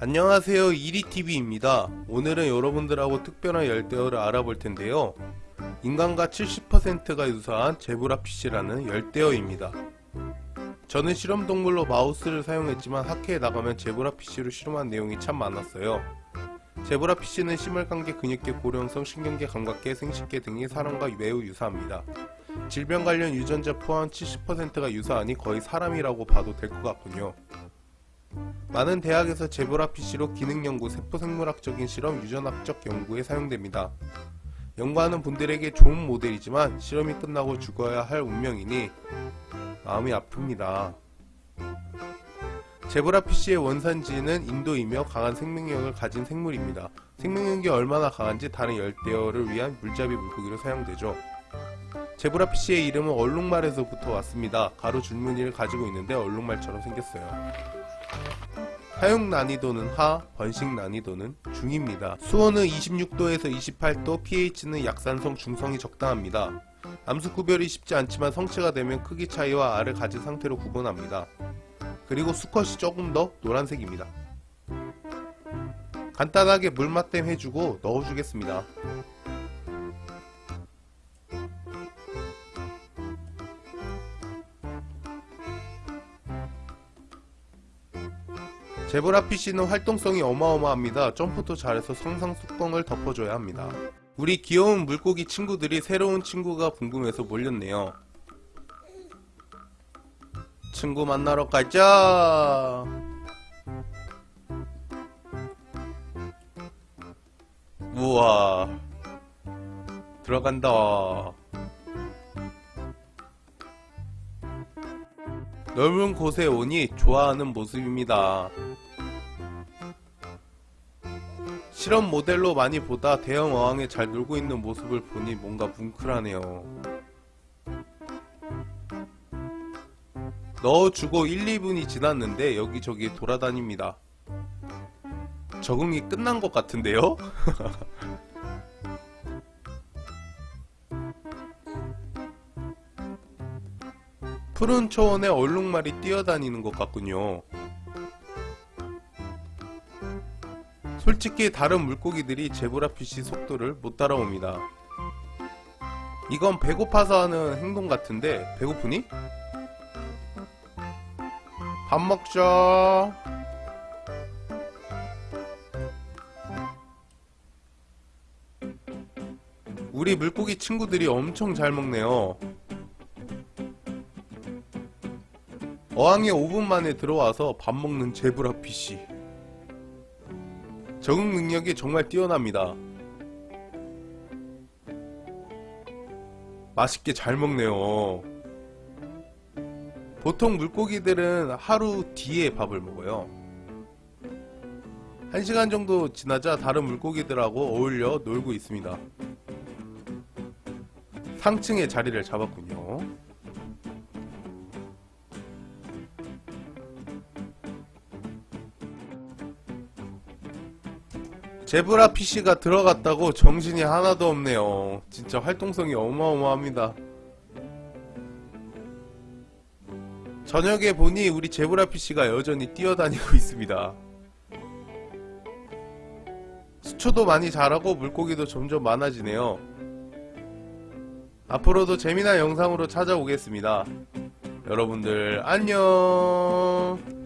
안녕하세요. 이리TV입니다. 오늘은 여러분들하고 특별한 열대어를 알아볼 텐데요. 인간과 70%가 유사한 제브라 피쉬라는 열대어입니다. 저는 실험동물로 마우스를 사용했지만 학회에 나가면 제브라 피쉬로 실험한 내용이 참 많았어요. 제브라 피쉬는 심혈관계, 근육계, 고령성, 신경계, 감각계, 생식계 등이 사람과 매우 유사합니다. 질병 관련 유전자 포함 70%가 유사하니 거의 사람이라고 봐도 될 것 같군요 많은 대학에서 제브라 PC로 기능연구, 세포생물학적인 실험, 유전학적 연구에 사용됩니다. 연구하는 분들에게 좋은 모델이지만 실험이 끝나고 죽어야 할 운명이니 마음이 아픕니다. 제브라 PC의 원산지는 인도이며 강한 생명력을 가진 생물입니다. 생명력이 얼마나 강한지 다른 열대어를 위한 물잡이 물고기로 사용되죠. 제브라 PC의 이름은 얼룩말에서부터 왔습니다. 가로 줄무늬를 가지고 있는데 얼룩말처럼 생겼어요. 사용 난이도는 하, 번식 난이도는 중입니다. 수온은 26도에서 28도, pH는 약산성 중성이 적당합니다. 암수 구별이 쉽지 않지만 성체가 되면 크기 차이와 알을 가진 상태로 구분합니다. 그리고 수컷이 조금 더 노란색입니다. 간단하게 물맛댐 해주고 넣어주겠습니다. 제브라 PC는 활동성이 어마어마합니다. 점프도 잘해서 상상 속성을 덮어줘야 합니다. 우리 귀여운 물고기 친구들이 새로운 친구가 궁금해서 몰렸네요. 친구 만나러 가자. 우와. 들어간다. 넓은 곳에 오니 좋아하는 모습입니다. 실험 모델로 많이 보다 대형 어항에 잘 놀고 있는 모습을 보니 뭔가 뭉클하네요. 넣어주고 1, 2분이 지났는데 여기저기 돌아다닙니다. 적응이 끝난 것 같은데요? 푸른 초원에 얼룩말이 뛰어다니는 것 같군요. 솔직히 다른 물고기들이 제브라피쉬 속도를 못 따라옵니다. 이건 배고파서 하는 행동 같은데 배고프니? 밥 먹자. 우리 물고기 친구들이 엄청 잘 먹네요. 어항에 5분 만에 들어와서 밥 먹는 제브라피쉬. 적응 능력이 정말 뛰어납니다. 맛있게 잘 먹네요. 보통 물고기들은 하루 뒤에 밥을 먹어요. 1시간 정도 지나자 다른 물고기들하고 어울려 놀고 있습니다. 상층에 자리를 잡았군요. 제브라 PC가 들어갔다고 정신이 하나도 없네요. 진짜 활동성이 어마어마합니다. 저녁에 보니 우리 제브라 PC가 여전히 뛰어다니고 있습니다. 수초도 많이 자라고 물고기도 점점 많아지네요. 앞으로도 재미난 영상으로 찾아오겠습니다. 여러분들 안녕